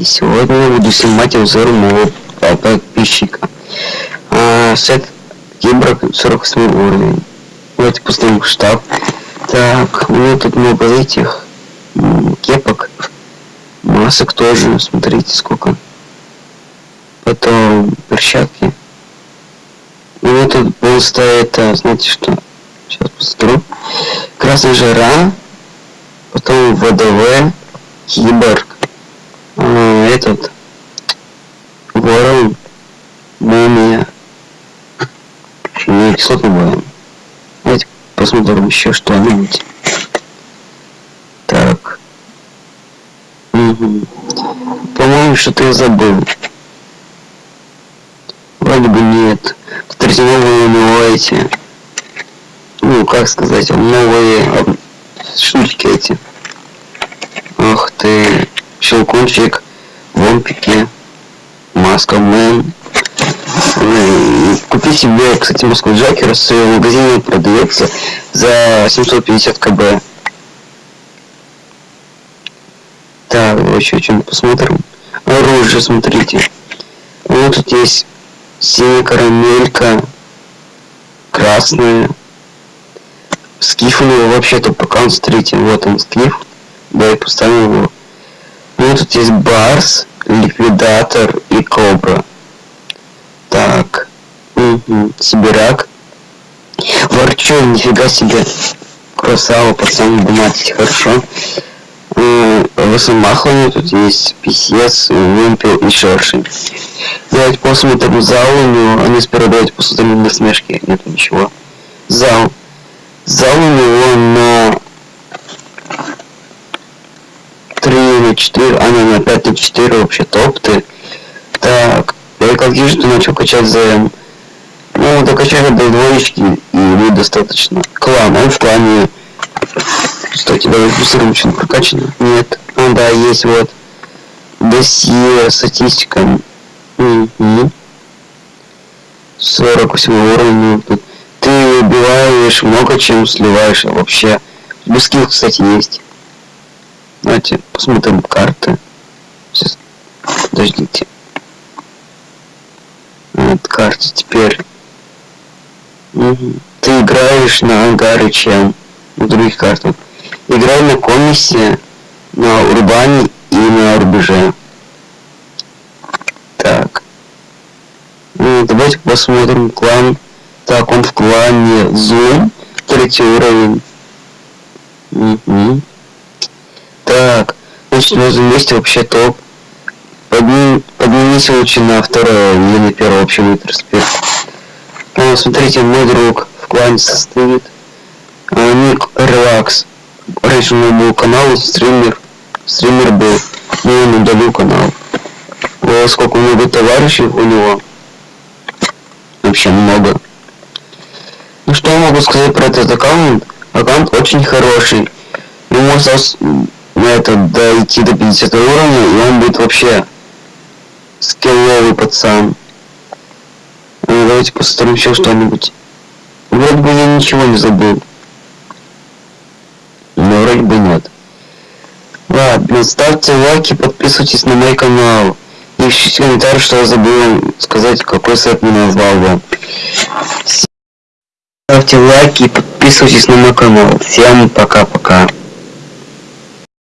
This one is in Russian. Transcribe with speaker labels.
Speaker 1: И сегодня я буду снимать обзор моего подписчика. А, сет Кибрак 48 уровень. Давайте поставим штаб. Так, у меня тут много этих кепок. Масок тоже, смотрите сколько. Потом перчатки. У меня тут просто это, знаете что? Сейчас посмотрю. Красная жара. Потом ВДВ. Киборг а, этот ворон, мумия, не кислотный воин. Давайте посмотрим еще что-нибудь. Так. Угу. По-моему, что-то я забыл. Вроде бы нет. Смотрите, новые у эти. Ну, как сказать, новые штучки эти. Ах ты щелкунчик, вомпики, маска мэн. Купи себе, кстати, маску Джокера в своем магазине продается за 750 кб. Так, еще что-нибудь посмотрим. Оружие, смотрите. Вот тут есть синяя карамелька, красная. Скиф у него вообще-то пока он смотрите, вот он скиф. Да, я поставил его ну, тут есть Барс, Ликвидатор и Кобра. Так. Угу. Сибирак. Ворчу, нифига себе. Красава, пацан, думать хорошо. Высомахлами тут есть писец, вымпел и шершень. Давайте посмотрим зал у него. Они сперва давайте посмотрим на смешки. Нет ничего. Зал. Зал у него на 4, а не, на 5 на 4 вообще топты. Так, я как вижу, ты начал качать ЗМ. Ну, докачали до двоечки и будет достаточно. Клан, он в клане. Кстати, давай быстрым что прокачано. Нет. А, да, есть вот. Досье, статистика. Угу. 48 уровень. Тут. Ты убиваешь много чем сливаешь а вообще. Без скилл, кстати, есть. Давайте посмотрим карты. Сейчас. Подождите. Вот карта теперь. Угу. Ты играешь на ангаре чем? На других картах. Играй на комиссии, на урбане и на рубеже. Так. Ну, давайте посмотрим клан. Так, он в клане Zoom. Третий уровень. Угу. Так, значит, мы вместе вообще топ. Подним, поднимись лучше на второе или на первое вообще будет респект. А, смотрите, мой друг в клане состоит. А, ник Релакс. Раньше у него был канал, стример. Стример был. Но он удалил канал. О, сколько много товарищей у него. Вообще много. Ну что я могу сказать про этот аккаунт? Аккаунт очень хороший. Ему осталось на это дойти до 50 уровня, и он будет вообще скилловый пацан. Ну, давайте посмотрим еще что-нибудь. Вроде бы я ничего не забыл. Но вроде бы нет. Ладно, ставьте лайки, подписывайтесь на мой канал. И пишите комментарий, что я забыл сказать, какой сайт мне назвал бы. Ставьте лайки и подписывайтесь на мой канал. Всем пока-пока.